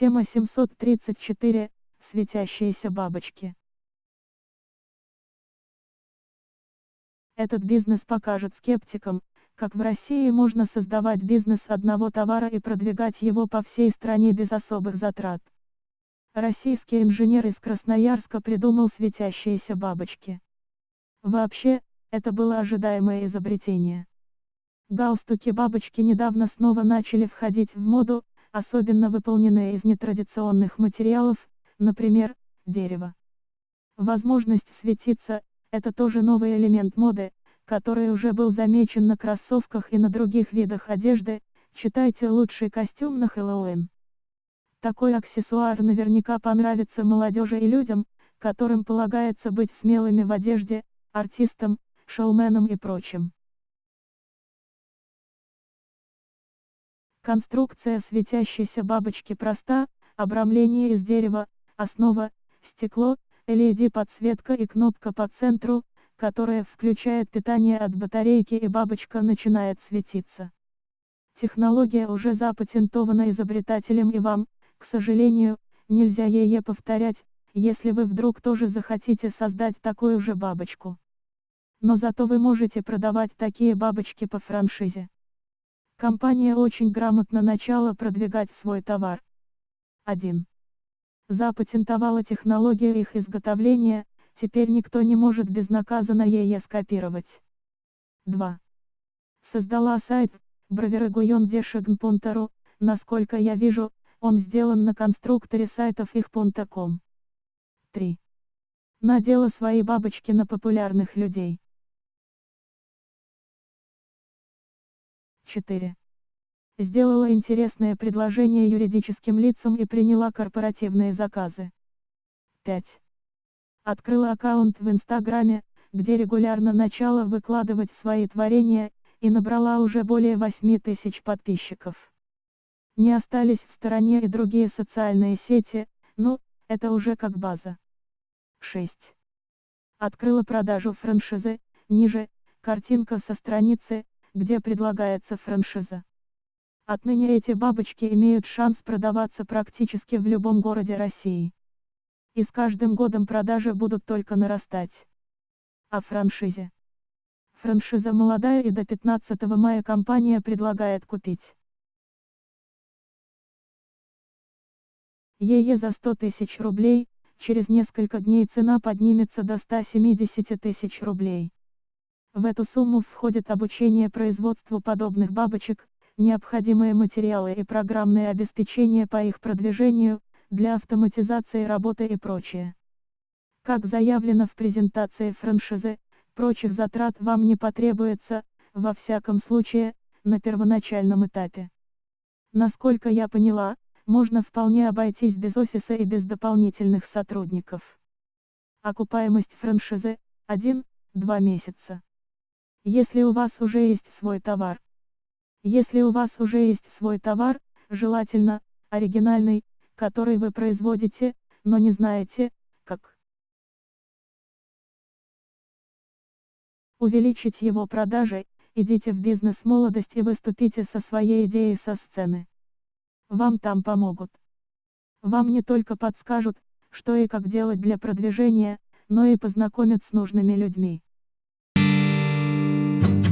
Тема 734. Светящиеся бабочки. Этот бизнес покажет скептикам, как в России можно создавать бизнес одного товара и продвигать его по всей стране без особых затрат. Российский инженер из Красноярска придумал светящиеся бабочки. Вообще, это было ожидаемое изобретение. Галстуки-бабочки недавно снова начали входить в моду, особенно выполненные из нетрадиционных материалов, например, дерева. Возможность светиться – это тоже новый элемент моды, который уже был замечен на кроссовках и на других видах одежды, читайте лучший костюм на Хэллоуин. Такой аксессуар наверняка понравится молодежи и людям, которым полагается быть смелыми в одежде, артистам, шоуменам и прочим. Конструкция светящейся бабочки проста, обрамление из дерева, основа, стекло, LED-подсветка и кнопка по центру, которая включает питание от батарейки и бабочка начинает светиться. Технология уже запатентована изобретателем и вам, к сожалению, нельзя ее повторять, если вы вдруг тоже захотите создать такую же бабочку. Но зато вы можете продавать такие бабочки по франшизе. Компания очень грамотно начала продвигать свой товар. 1. Запатентовала технологию их изготовления, теперь никто не может безнаказанно ее скопировать. 2. Создала сайт, браверагуйон.дешегн.ру, насколько я вижу, он сделан на конструкторе сайтов их.com. 3. Надела свои бабочки на популярных людей. 4. Сделала интересное предложение юридическим лицам и приняла корпоративные заказы. 5. Открыла аккаунт в Инстаграме, где регулярно начала выкладывать свои творения, и набрала уже более 8 тысяч подписчиков. Не остались в стороне и другие социальные сети, ну, это уже как база. 6. Открыла продажу франшизы, ниже, картинка со страницы, где предлагается франшиза. Отныне эти бабочки имеют шанс продаваться практически в любом городе России. И с каждым годом продажи будут только нарастать. О франшизе. Франшиза молодая и до 15 мая компания предлагает купить. ЕЕ за 100 тысяч рублей, через несколько дней цена поднимется до 170 тысяч рублей. В эту сумму входит обучение производству подобных бабочек, необходимые материалы и программное обеспечение по их продвижению, для автоматизации работы и прочее. Как заявлено в презентации франшизы, прочих затрат вам не потребуется, во всяком случае, на первоначальном этапе. Насколько я поняла, можно вполне обойтись без офиса и без дополнительных сотрудников. Окупаемость франшизы – 1-2 месяца. Если у вас уже есть свой товар. Если у вас уже есть свой товар, желательно, оригинальный, который вы производите, но не знаете, как увеличить его продажи, идите в бизнес-молодость и выступите со своей идеей со сцены. Вам там помогут. Вам не только подскажут, что и как делать для продвижения, но и познакомят с нужными людьми. Thank you.